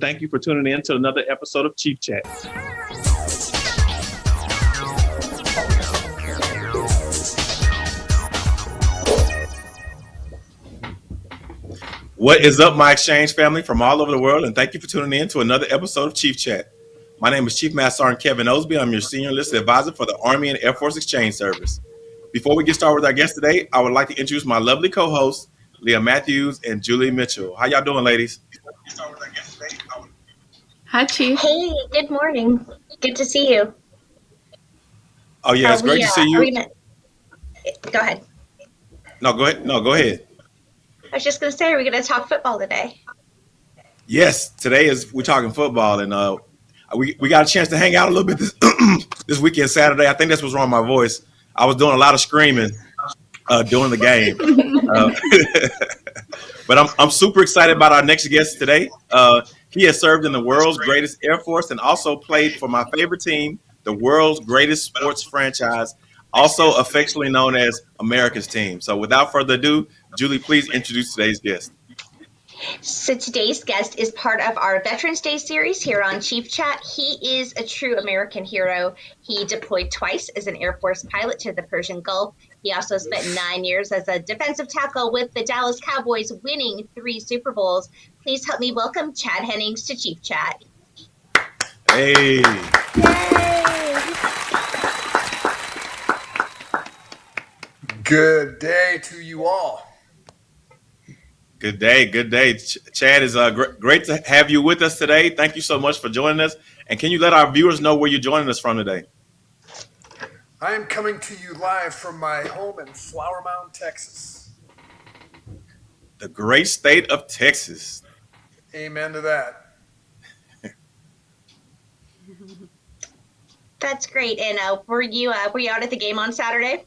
Thank you for tuning in to another episode of Chief Chat. What is up, my exchange family from all over the world, and thank you for tuning in to another episode of Chief Chat. My name is Chief Master Sergeant Kevin Osby. I'm your senior enlisted advisor for the Army and Air Force Exchange Service. Before we get started with our guest today, I would like to introduce my lovely co-hosts, Leah Matthews and Julie Mitchell. How y'all doing, ladies? Hi, Chief. Hey, good morning. Good to see you. Oh yeah, it's Are great to uh, see you. gonna- Go ahead. No, go ahead. No, go ahead. I was just going to say, are we going to talk football today? Yes, today is we're talking football, and uh, we we got a chance to hang out a little bit this this weekend Saturday. I think that's what's wrong with my voice. I was doing a lot of screaming uh, during the game, uh, but I'm I'm super excited about our next guest today. He has served in the world's greatest air force and also played for my favorite team, the world's greatest sports franchise, also affectionately known as America's team. So, without further ado, Julie, please introduce today's guest. So today's guest is part of our Veterans Day series here on Chief Chat. He is a true American hero. He deployed twice as an Air Force pilot to the Persian Gulf. He also spent nine years as a defensive tackle with the Dallas Cowboys, winning three Super Bowls. Please help me welcome Chad Hennings to Chief Chat. Hey. Good day to you all. Good day, good day. Ch- Chad, is uh, gr- great to have you with us today. Thank you so much for joining us. And can you let our viewers know where you're joining us from today? I am coming to you live from my home in Flower Mound, Texas. The great state of Texas. Amen to that. That's great. And uh, were you uh, were you out at the game on Saturday?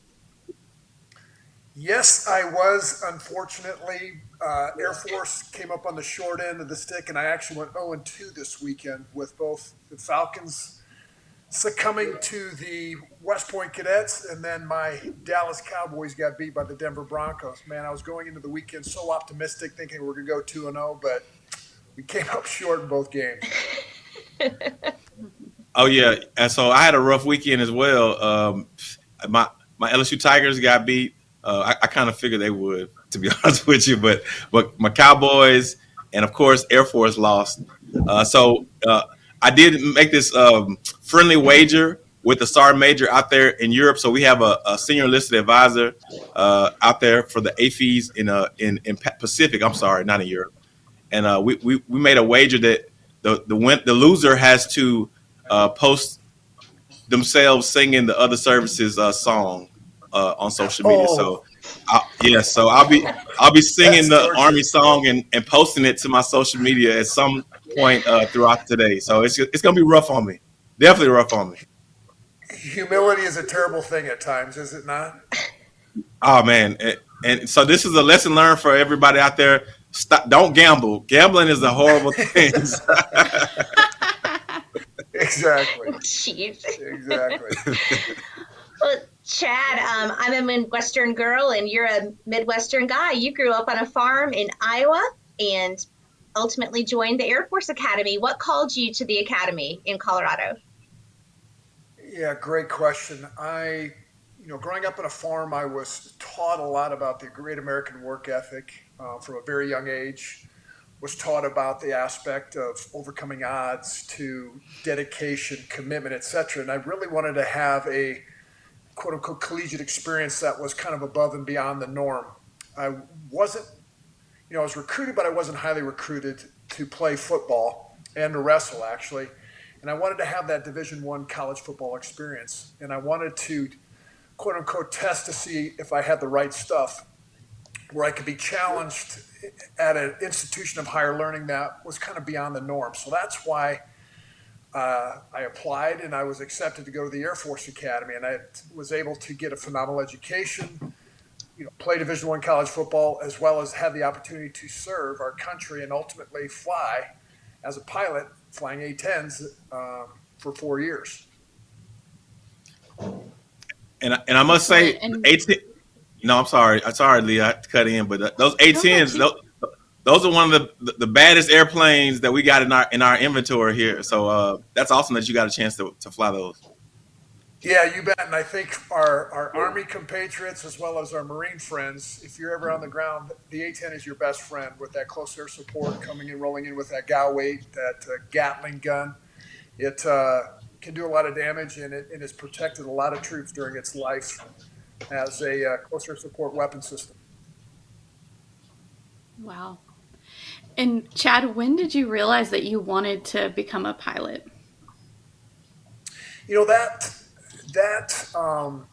Yes, I was. Unfortunately, uh, Air Force came up on the short end of the stick, and I actually went 0 2 this weekend with both the Falcons succumbing to the West Point Cadets, and then my Dallas Cowboys got beat by the Denver Broncos. Man, I was going into the weekend so optimistic, thinking we are going to go 2 0, but we came up short in both games. Oh yeah, and so I had a rough weekend as well. Um, my my LSU Tigers got beat. Uh, I, I kind of figured they would, to be honest with you, but but my Cowboys and of course Air Force lost. Uh, so uh, I did make this um, friendly wager with the Sergeant Major out there in Europe. So we have a, a senior enlisted advisor uh, out there for the AAFES in uh, in in Pacific. I'm sorry, not in Europe. And uh, we, we we made a wager that the the win- the loser has to uh, post themselves singing the other services uh, song uh, on social media. Oh. So, I, yeah, so I'll be I'll be singing That's the army song and, and posting it to my social media at some point uh, throughout today. So it's it's gonna be rough on me, definitely rough on me. Humility is a terrible thing at times, is it not? Oh man, and, and so this is a lesson learned for everybody out there. Stop, don't gamble. Gambling is a horrible thing. Exactly. Jeez. Exactly. Well, Chad, um, I'm a Midwestern girl and you're a Midwestern guy. You grew up on a farm in Iowa and ultimately joined the Air Force Academy. What called you to the academy in Colorado? Yeah, great question. I, you know, growing up on a farm, I was taught a lot about the great American work ethic uh, from a very young age. Was taught about the aspect of overcoming odds to dedication, commitment, etc. And I really wanted to have a quote unquote collegiate experience that was kind of above and beyond the norm. I wasn't, you know, I was recruited, but I wasn't highly recruited to play football and to wrestle actually and I wanted to have that Division One college football experience, and I wanted to quote unquote test to see if I had the right stuff, where I could be challenged at an institution of higher learning that was kind of beyond the norm. So that's why uh, I applied, and I was accepted to go to the Air Force Academy, and I was able to get a phenomenal education. You know, play Division One college football, as well as have the opportunity to serve our country and ultimately fly as a pilot flying A-10s um, for four years. and I- and I must say, And- eighteen. No, I'm sorry. I'm sorry, Lee. I had to cut in, but those A10s, those, those are one of the, the baddest airplanes that we got in our in our inventory here. So uh, that's awesome that you got a chance to, to fly those. Yeah, you bet. And I think our, our Army compatriots as well as our Marine friends, if you're ever on the ground, the A-10 is your best friend with that close air support coming in, rolling in with that GAU-8, that uh, Gatling gun. It uh, can do a lot of damage and it, it has protected a lot of troops during its life as a uh, close air support weapon system. Wow. And Chad, when did you realize that you wanted to become a pilot? You know that that um,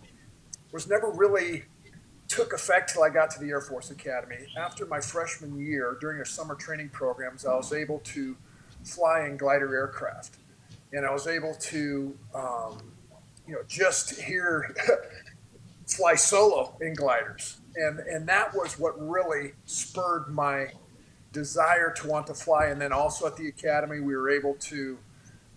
was never really took effect till I got to the Air Force Academy. After my freshman year, during our summer training programs, I was able to fly in glider aircraft, and I was able to, um, you know, just hear fly solo in gliders, and and that was what really spurred my desire to want to fly. And then also at the academy, we were able to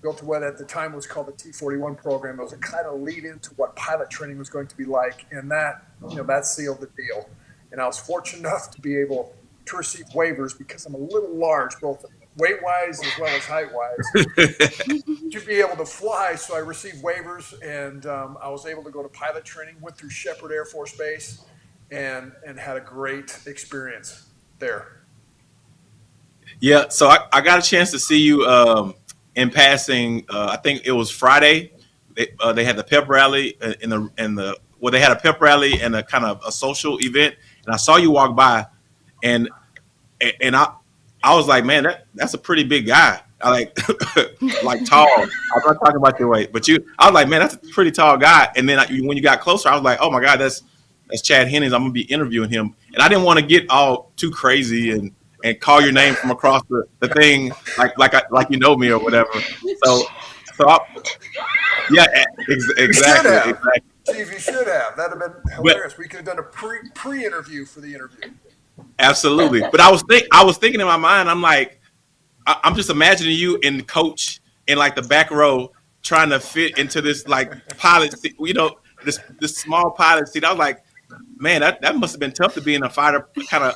built to what at the time was called the T41 program. It was a kind of lead into what pilot training was going to be like, and that you know that sealed the deal. And I was fortunate enough to be able to receive waivers because I'm a little large, both weight wise as well as height wise, to be able to fly. So I received waivers, and um, I was able to go to pilot training. Went through Sheppard Air Force Base, and and had a great experience there. Yeah, so I, I got a chance to see you um, in passing. Uh, I think it was Friday. They, uh, they had the pep rally in the in the well, they had a pep rally and a kind of a social event, and I saw you walk by, and and I I was like, man, that that's a pretty big guy. I like like tall. I'm not talking about your weight, but you. I was like, man, that's a pretty tall guy. And then I, when you got closer, I was like, oh my god, that's that's Chad Hennings. I'm gonna be interviewing him, and I didn't want to get all too crazy and and call your name from across the, the thing like like I, like you know me or whatever. So so I, yeah, ex- exactly, exactly. Steve, you should have. That'd have been hilarious. But, we could have done a pre pre interview for the interview. Absolutely, but I was think I was thinking in my mind. I'm like, I, I'm just imagining you in coach in like the back row trying to fit into this like pilot seat, you know, this this small pilot seat. I was like, man, that, that must have been tough to be in a fighter, kind of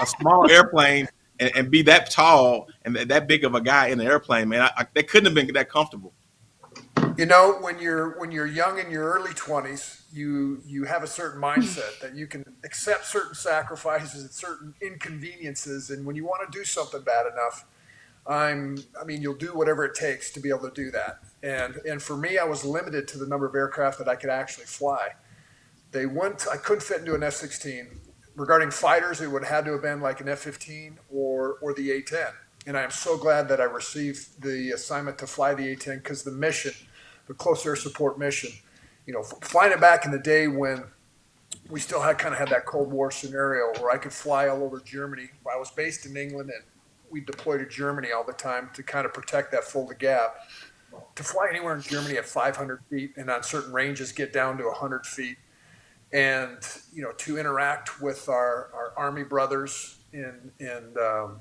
a small airplane and, and, be that tall and that big of a guy in the airplane, man. I, I, they couldn't have been that comfortable. You know, when you're when you're young in your early twenties, you you have a certain mindset that you can accept certain sacrifices and certain inconveniences, and when you want to do something bad enough, I'm I mean, you'll do whatever it takes to be able to do that. And and for me, I was limited to the number of aircraft that I could actually fly they went. I couldn't fit into an F-16. Regarding fighters, it would have had to have been like an F-15 or or the A-10. And I am so glad that I received the assignment to fly the A-10 because the mission, the close air support mission, you know, flying it back in the day when we still had kind of had that Cold War scenario where I could fly all over Germany. I was based in England and we deployed to Germany all the time to kind of protect that Fulda Gap. To fly anywhere in Germany at 500 feet and on certain ranges get down to 100 feet and you know to interact with our, our army brothers in in um,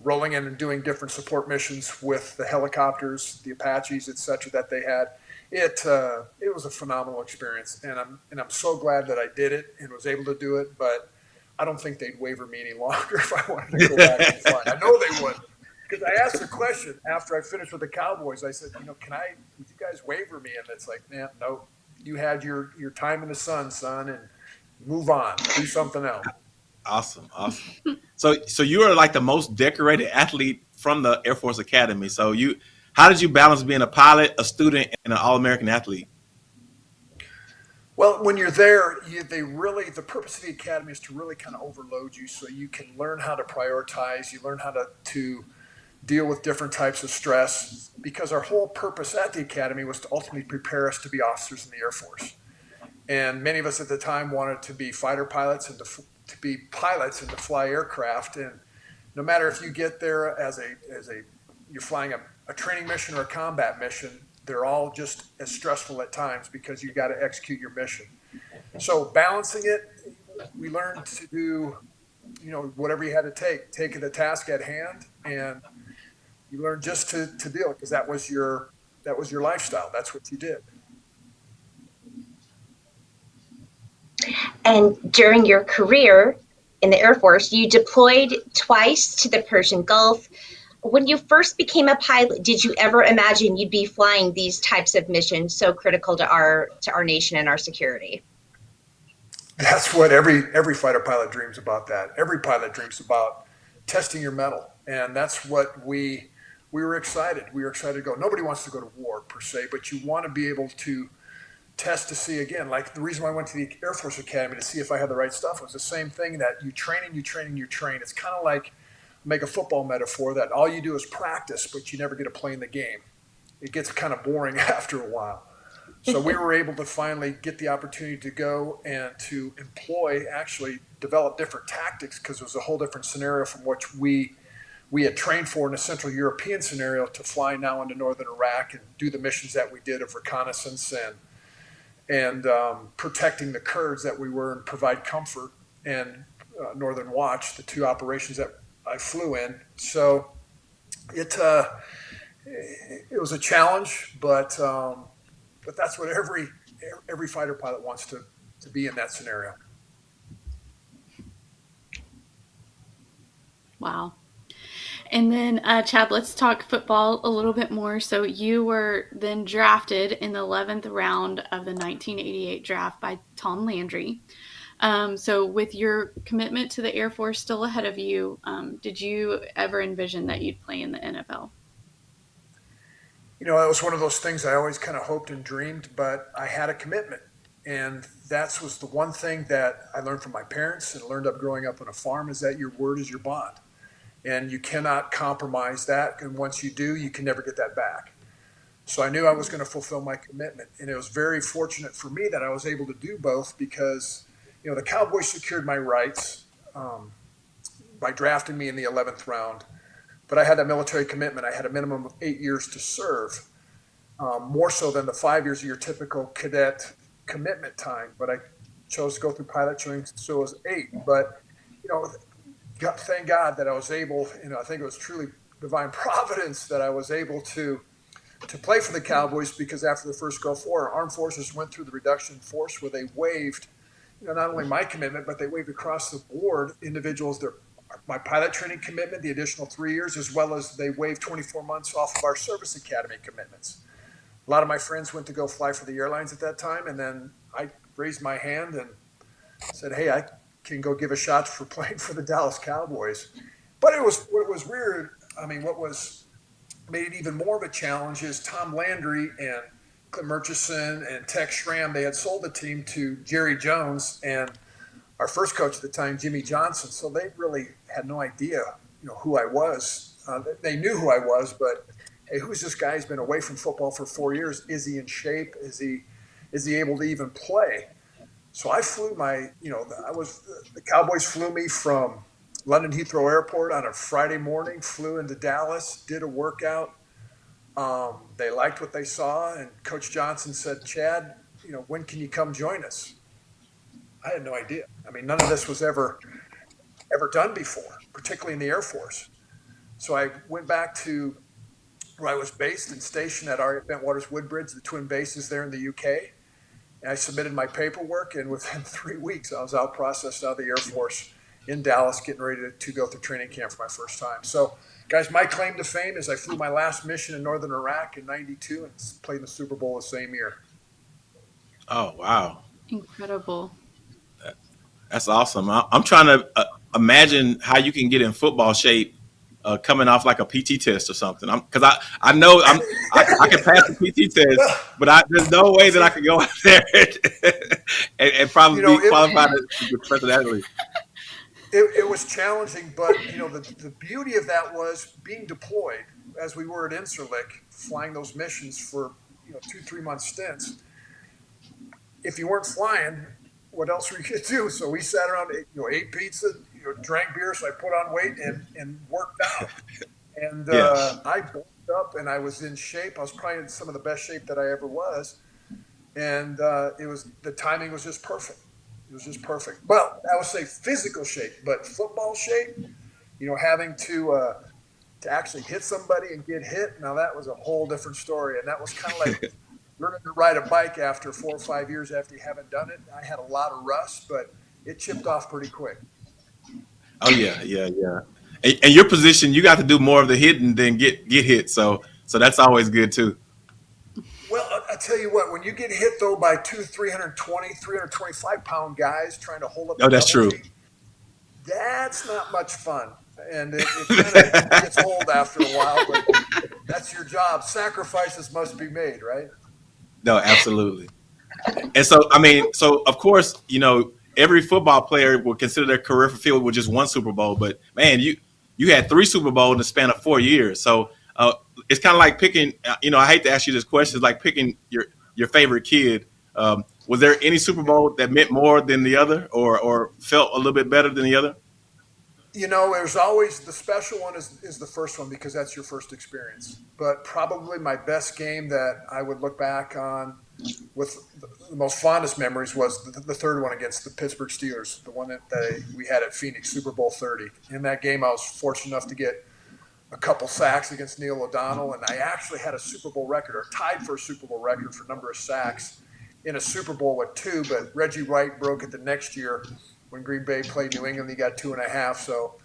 rolling in and doing different support missions with the helicopters, the Apaches, etc. that they had. It uh, it was a phenomenal experience, and I'm and I'm so glad that I did it and was able to do it. But I don't think they'd waiver me any longer if I wanted to go back and fly. I know they would. Because I asked a question after I finished with the Cowboys, I said, you know, can I, would you guys waiver me? And it's like, nah, no, you had your your time in the sun, son, and move on, do something else. Awesome, awesome. so so you are like the most decorated athlete from the Air Force Academy. So you, how did you balance being a pilot, a student, and an All American athlete? Well, when you're there, you, they really the purpose of the academy is to really kind of overload you, so you can learn how to prioritize. You learn how to to deal with different types of stress because our whole purpose at the academy was to ultimately prepare us to be officers in the Air Force. And many of us at the time wanted to be fighter pilots and to, to be pilots and to fly aircraft. And no matter if you get there as a, as a you're flying a, a training mission or a combat mission, they're all just as stressful at times because you've got to execute your mission. So balancing it, we learned to do, you know, whatever you had to take, take the task at hand and you learned just to, to deal because that was your that was your lifestyle. That's what you did. And during your career in the Air Force, you deployed twice twice to the Persian Gulf. When you first became a pilot, did you ever imagine you'd be flying these types of missions so critical to our to our nation and our security? That's what every every fighter pilot dreams about. That every pilot dreams about testing your mettle. and that's what we we were excited. We were excited to go. Nobody wants to go to war per se, but you want to be able to test to see again. Like the reason why I went to the Air Force Academy to see if I had the right stuff was the same thing that you train and you train and you train. It's kind of like make a football metaphor that all you do is practice, but you never get to play in the game. It gets kind of boring after a while. So we were able to finally get the opportunity to go and to employ, actually develop different tactics because it was a whole different scenario from which we we had trained for in a Central European scenario to fly now into northern Iraq and do the missions that we did of reconnaissance and and um, protecting the Kurds that we were and provide comfort and uh, Northern Watch, the two operations that I flew in. So it uh, it was a challenge, but um, but that's what every every fighter pilot wants to to be in that scenario. Wow. And then, uh, Chad, let's talk football a little bit more. So, you were then drafted in the 11th round of the 1988 draft by Tom Landry. Um, so, with your commitment to the Air Force still ahead of you, um, did you ever envision that you'd play in the NFL? You know, that was one of those things I always kind of hoped and dreamed, but I had a commitment. And that was the one thing that I learned from my parents and learned up growing up on a farm is that your word is your bond and you cannot compromise that. And once you do, you can never get that back. So I knew I was going to fulfill my commitment, and it was very fortunate for me that I was able to do both because, you know, the Cowboys secured my rights um, by drafting me in the 11th round, but I had that military commitment. I had a minimum of eight years to serve, um, more so than the five years of your typical cadet commitment time. But I chose to go through pilot training, so it was eight. But you know, God, thank God that I was able, you know, I think it was truly divine providence that I was able to to play for the Cowboys because after the first Gulf War, armed forces went through the reduction force where they waived, you know, not only my commitment, but they waived across the board individuals their my pilot training commitment, the additional three years, as well as they waived 24 months off of our service academy commitments. A lot of my friends went to go fly for the airlines at that time, and then I raised my hand and said, "Hey, I can go give a shot for playing for the Dallas Cowboys. But it was what was weird. I mean, what was made it even more of a challenge is Tom Landry and Clint Murchison and Tex Schramm. They had sold the team to Jerry Jones and our first coach at the time, Jimmy Johnson. So they really had no idea, you know, who I was. Uh, they knew who I was, but hey, who's this guy? He's been away from football for four years. Is he in shape? Is he is he able to even play? So I flew my, you know, I was the Cowboys flew me from London Heathrow Airport on a Friday morning, flew into Dallas, did a workout. Um, they liked what they saw, and Coach Johnson said, "Chad, you know, when can you come join us?" I had no idea. I mean, none of this was ever ever done before, particularly in the Air Force. So I went back to where I was based and stationed at our Bentwaters Woodbridge, the twin bases there in the UK I submitted my paperwork, and within three weeks, I was out processed out of the Air Force in Dallas, getting ready to, to go through training camp for my first time. So, guys, my claim to fame is I flew my last mission in northern Iraq in '92 and played in the Super Bowl the same year. Oh wow! Incredible. That's awesome. I, am trying to uh, imagine how you can get in football shape uh, coming off like a PT test or something. Because I, I know I'm, I, I, can pass the PT test, but I, there's no way that I can go out there and, and probably you know, be qualified it, as a professional athlete. It, it, was challenging, but you know the, the beauty of that was being deployed as we were at Incirlik, flying those missions for you know two three month stints. If you weren't flying, what else were you going to do? So we sat around, you know, ate pizza, you know, drank beer, so I put on weight and, and worked out. And uh, yes. I bulked up and I was in shape. I was probably in some of the best shape that I ever was. And uh, it was the timing was just perfect. It was just perfect. Well, I would say physical shape, but football shape, you know, having to uh, to actually hit somebody and get hit. Now that was a whole different story, and that was kind of like learning to ride a bike after four or five years after you haven't done it. I had a lot of rust, but it chipped off pretty quick. Oh yeah, yeah, yeah. and, and your position, you got to do more of the hitting than get get hit. So so that's always good too. Well, I, I tell you what, when you get hit though by two 320, 325 pound guys trying to hold up, Oh, that's true. team, that's not much fun. And it, it kind of gets old after a while, but that's your job. Sacrifices must be made, right? No, absolutely. And so, I mean, so of course, you know, every football player would consider their career fulfilled with just one Super Bowl. But man, you you had three Super Bowls in the span of four years. So uh, it's kind of like picking. Uh, you know, I hate to ask you this question. It's like picking your your favorite kid. Um, was there any Super Bowl that meant more than the other, or or felt a little bit better than the other? You know, there's always the special one is, is the first one because that's your first experience. But probably my best game that I would look back on with the most fondest memories was the, the third one against the Pittsburgh Steelers, the one that they, we had at Phoenix, Super Bowl 30. In that game, I was fortunate enough to get a couple sacks against Neil O'Donnell, and I actually had a Super Bowl record or tied for a Super Bowl record for number of sacks in a Super Bowl with two, but Reggie White broke it the next year when Green Bay played New England. He got two and a half. So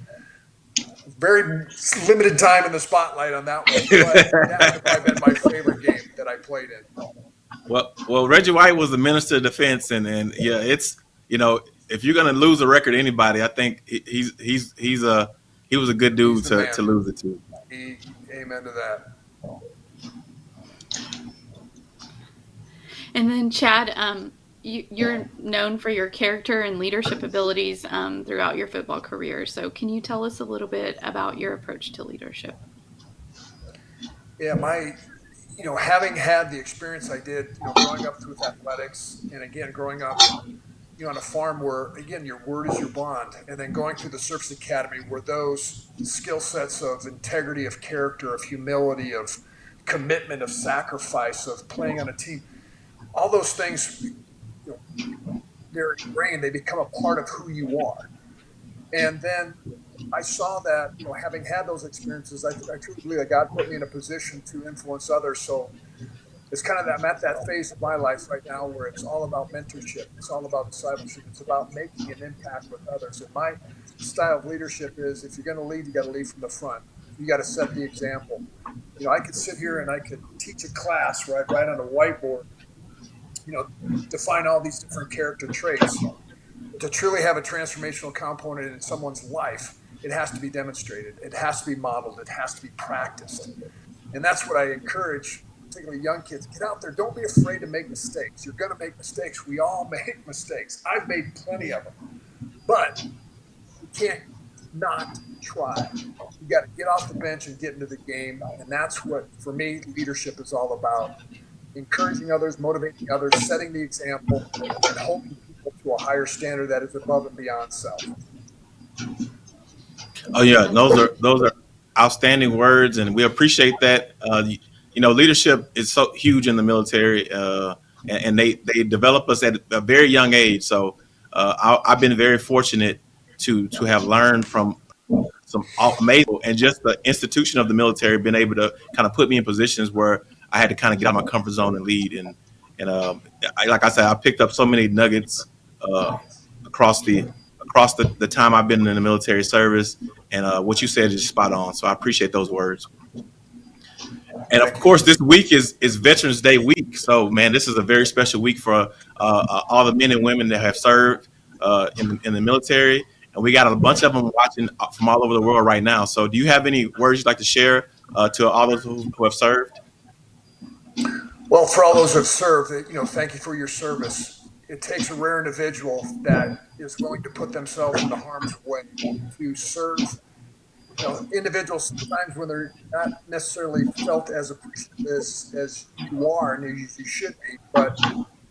very limited time in the spotlight on that one. But that would probably been my favorite game that I played in. Well, well, Reggie White was the minister of defense, and and yeah, it's you know if you're gonna lose a record to anybody, I think he's he's he's a he was a good dude to, to lose it to. He, amen to that. And then Chad, um, you, are known for your character and leadership abilities um, throughout your football career. So, can you tell us a little bit about your approach to leadership? Yeah, my, you know, having had the experience I did, you know, growing up with athletics, and again, growing up, you know, on a farm where again your word is your bond, and then going through the Service Academy where those skill sets of integrity, of character, of humility, of commitment, of sacrifice, of playing on a team, all those things you know, they're ingrained. They become a part of who you are. And then I saw that, you know, having had those experiences, I, I truly believe that God put me in a position to influence others. So it's kind of that I'm at that phase of my life right now where it's all about mentorship. It's all about discipleship. It's about making an impact with others. And my style of leadership is if you're going to lead, you got to lead from the front. You got to set the example. You know, I could sit here and I could teach a class, right, write on a whiteboard you know, define all these different character traits. To truly have a transformational component in someone's life, it has to be demonstrated. It has to be modeled. It has to be practiced. And that's what I encourage, particularly young kids. Get out there. Don't be afraid to make mistakes. You're going to make mistakes. We all make mistakes. I've made plenty of them. But you can't not try. You got to get off the bench and get into the game. And that's what, for me, leadership is all about encouraging others, motivating others, setting the example, and holding people to a higher standard that is above and beyond self. Oh yeah, those are those are outstanding words, and we appreciate that. Uh, you know, leadership is so huge in the military, uh, and, and, they they develop us at a very young age. So uh, I, have been very fortunate to to have learned from some amazing and just the institution of the military, been able to kind of put me in positions where I had to kind of get out of my comfort zone and lead. And and um, I, like I said, I picked up so many nuggets uh, across the across the, the time I've been in the military service. And uh, what you said is spot on. So I appreciate those words. And of course, this week is is Veterans Day week. So man, this is a very special week for uh, uh all the men and women that have served uh, in in the military. And we got a bunch of them watching uh, from all over the world right now. So, do you have any words you'd like to share to all those who, who have served? Well, for all those who have served, you know, thank you for your service. It takes a rare individual that is willing to put themselves into harm's way to serve. You know, individuals sometimes when they're not necessarily felt as appreciative as, as you are and as you should be, but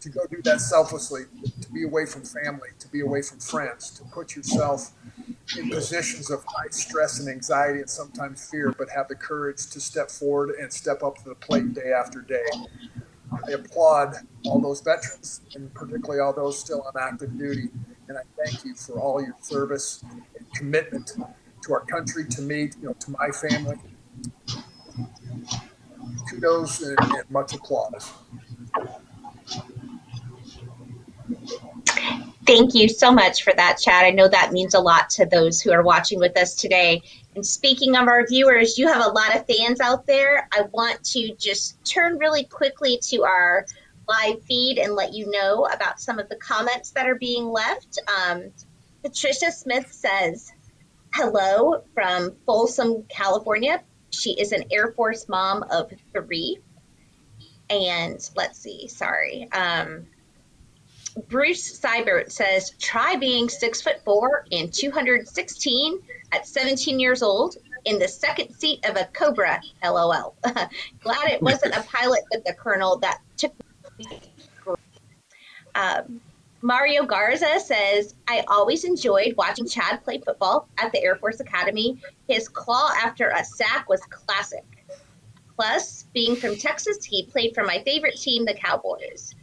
to go do that selflessly, to be away from family, to be away from friends, to put yourself in positions of high stress and anxiety and sometimes fear, but have the courage to step forward and step up to the plate day after day. I applaud all those veterans and particularly all those still on active duty. And I thank you for all your service and commitment to our country, to me, you know, to my family. Kudos and, and much applause. Thank you so much for that, Chad. I know that means a lot to those who are watching with us today. And speaking of our viewers, you have a lot of fans out there. I want to just turn really quickly to our live feed and let you know about some of the comments that are being left. Um, Patricia Smith says, hello from Folsom, California. She is an Air Force mom of three. And let's see, sorry. Um, Bruce Seibert says, try being six foot four and 216 at 17 years old in the second seat of a Cobra, LOL. Glad it wasn't a pilot, but the colonel that took um, Mario Garza says, I always enjoyed watching Chad play football at the Air Force Academy. His claw after a sack was classic. Plus, being from Texas, he played for my favorite team, the Cowboys.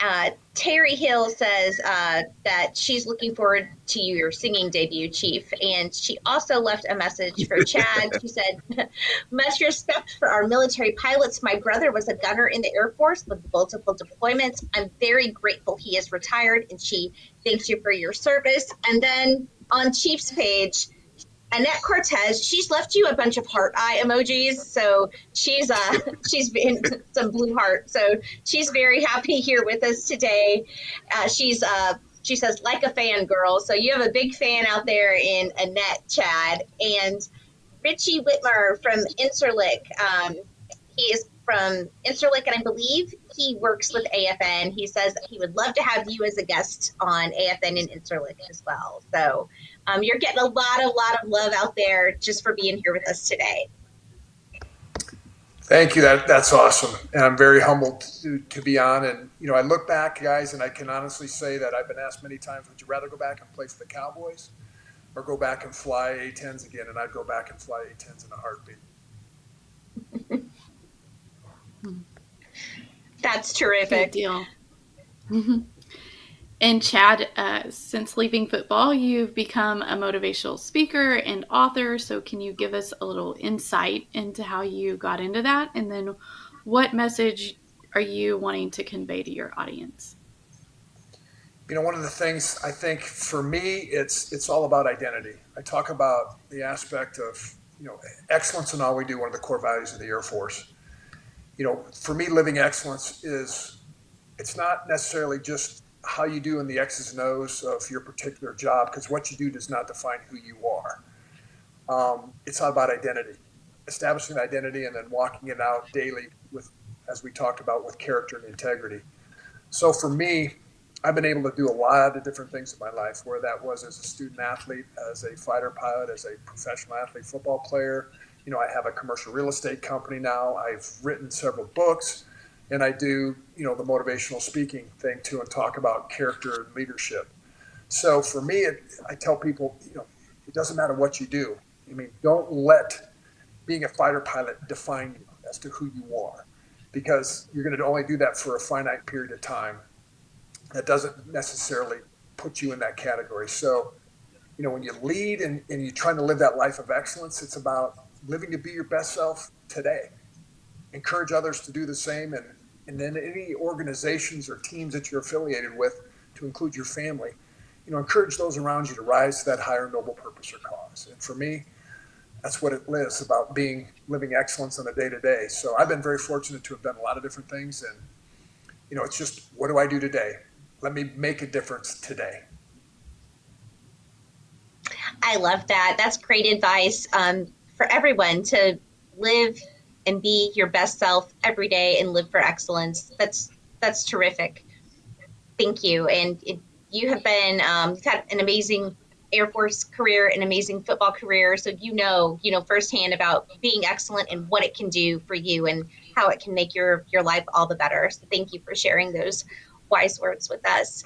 Uh, Terry Hill says uh, that she's looking forward to your singing debut, Chief. And she also left a message for Chad. she said, Much respect for our military pilots. My brother was a gunner in the Air Force with multiple deployments. I'm very grateful he is retired, and she thanks you for your service. And then on Chief's page, Annette Cortez, she's left you a bunch of heart eye emojis. So she's uh she's been some blue heart. So she's very happy here with us today. Uh, she's uh she says like a fan girl. So you have a big fan out there in Annette Chad and Richie Whitmer from Incirlik. Um, he is from Incirlik, and I believe he works with AFN. He says he would love to have you as a guest on AFN and Incirlik as well. So um, you're getting a lot, a lot of love out there just for being here with us today. Thank you. That that's awesome, and I'm very humbled to, to be on. And you know, I look back, guys, and I can honestly say that I've been asked many times, "Would you rather go back and play for the Cowboys, or go back and fly A-10s again?" And I'd go back and fly A-10s in a heartbeat. That's terrific. Good deal. Mm-hmm. And Chad, uh, since leaving football, you've become a motivational speaker and author. So, can you give us a little insight into how you got into that? And then, what message are you wanting to convey to your audience? You know, one of the things I think for me, it's it's all about identity. I talk about the aspect of you know excellence in all we do. One of the core values of the Air Force. You know, for me, living excellence is it's not necessarily just how you do in the X's and O's of your particular job, because what you do does not define who you are. Um, it's all about identity, establishing identity, and then walking it out daily with, as we talked about, with character and integrity. So for me, I've been able to do a lot of different things in my life, where that was as a student athlete, as a fighter pilot, as a professional athlete, football player. You know, I have a commercial real estate company now. I've written several books and I do, you know, the motivational speaking thing too, and talk about character and leadership. So for me, it, I tell people, you know, it doesn't matter what you do. I mean, don't let being a fighter pilot define you as to who you are, because you're going to only do that for a finite period of time. That doesn't necessarily put you in that category. So, you know, when you lead and, and you're trying to live that life of excellence, it's about living to be your best self today. Encourage others to do the same and and then any organizations or teams that you're affiliated with, to include your family, you know, encourage those around you to rise to that higher noble purpose or cause. And for me, that's what it is about being living excellence on a day to day. So I've been very fortunate to have done a lot of different things, and you know, it's just what do I do today? Let me make a difference today. I love that. That's great advice um, for everyone to live and be your best self every day and live for excellence. That's that's terrific. Thank you. And it, you have been um, you've had an amazing Air Force career, an amazing football career. So you know, you know firsthand about being excellent and what it can do for you and how it can make your your life all the better. So thank you for sharing those wise words with us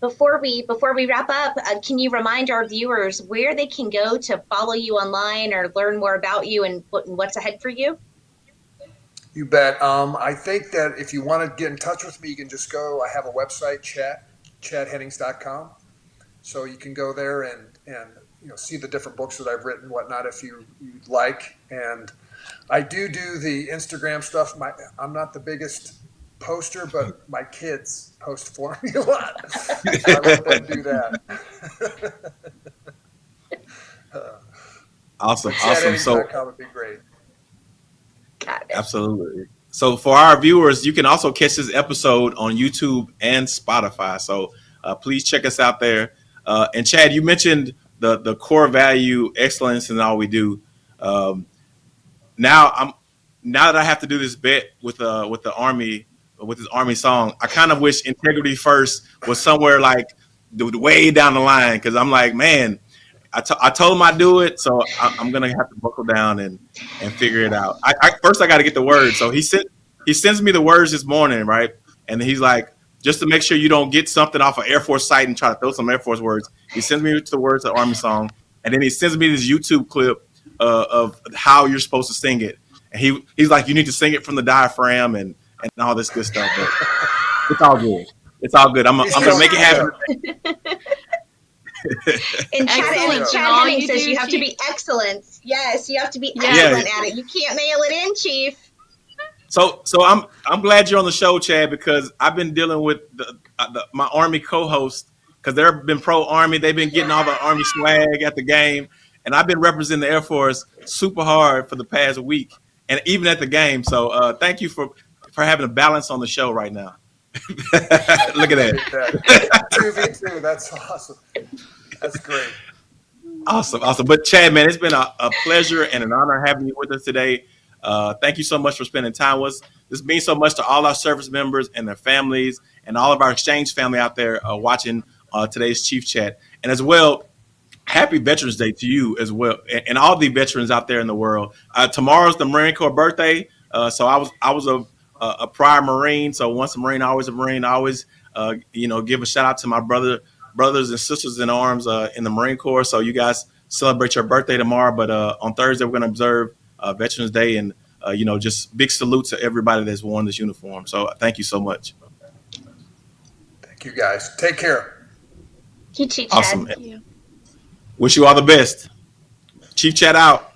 before we before we wrap up, uh, can you remind our viewers where they can go to follow you online or learn more about you and, what, what's ahead for you? You bet. Um, I think that if you want to get in touch with me, you can just go. I have a website, chat chadhennings.com. So you can go there and and you know see the different books that I've written, whatnot, if you you'd like. And I do do the Instagram stuff. My I'm not the biggest poster, but my kids post for me a lot. I let them do that. Awesome, awesome. So would be great. Got it. Absolutely. So for our viewers, you can also catch this episode on YouTube and Spotify. So uh, please check us out there. Uh, and Chad, you mentioned the the core value, excellence in all we do. Um, now I'm now that I have to do this bet with uh with the army with his army song, I kind of wish integrity first was somewhere like way down the line because I'm like, man, I, I told him I'd do it, so I, I'm gonna have to buckle down and and figure it out. I, I first I got to get the words. So he sent he sends me the words this morning, right? And he's like, just to make sure you don't get something off an Air Force site and try to throw some Air Force words. He sends me the words of the Army song, and then he sends me this YouTube clip uh, of how you're supposed to sing it. And he he's like, you need to sing it from the diaphragm and and all this good stuff. But it's all good. It's all good. I'm, I'm gonna make it happen. And Chad, Excellent. Chad All Henning you says do, you have to be excellent. Yes, you have to be Yeah. excellent at it. You can't mail it in, Chief. So, so I'm I'm glad you're on the show, Chad, because I've been dealing with the, uh, the my Army co-host because they've been pro Army. They've been getting all the Army swag at the game, and I've been representing the Air Force super hard for the past week, and even at the game. So, uh, thank you for for having a balance on the show right now. Look at that, that. Two v two. That's awesome. That's great. awesome, awesome. But Chad, man, it's been a, a pleasure and an honor having you with us today. Uh, thank you so much for spending time with us. This means so much to all our service members and their families, and all of our exchange family out there uh, watching uh, today's Chief Chat. And as well, happy Veterans Day to you as well, and, and all the veterans out there in the world. Uh, tomorrow's the Marine Corps birthday, uh, so I was I was a a, a prior Marine, so once a Marine, always a Marine. I always uh, you know give a shout out to my brother brothers and sisters in arms uh, in the Marine Corps. So you guys celebrate your birthday tomorrow, but uh, on Thursday we're going to observe uh, Veterans Day, and uh, you know just big salute to everybody that's worn this uniform. So thank you so much. Thank you guys. Take care. You too, Chad. Awesome. Thank you. Wish you all the best. Chief Chat out.